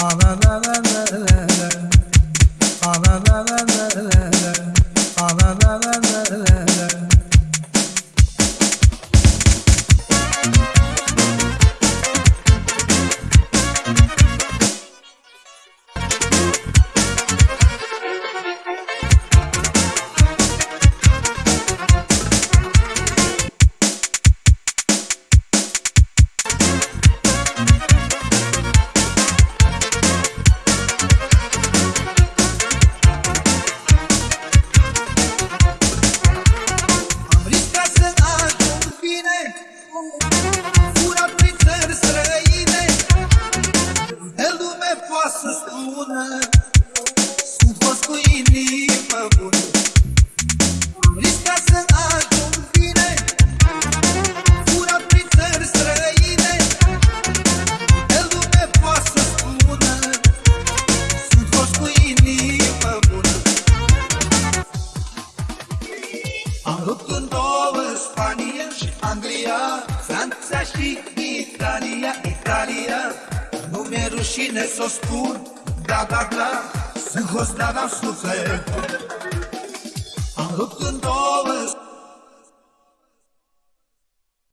Ana na na na na Sunt fost cu inimă bună. Am riscat să ajung bine. Furat prin țări străine. De lume poate să spună Sunt fost cu inimă bună. Am rupt în două Spania și Anglia. Franța și Italia, Italia. Nu mi-e rușine să o spun Da, da, da Sunt host, da, da, suflet Am rupt în două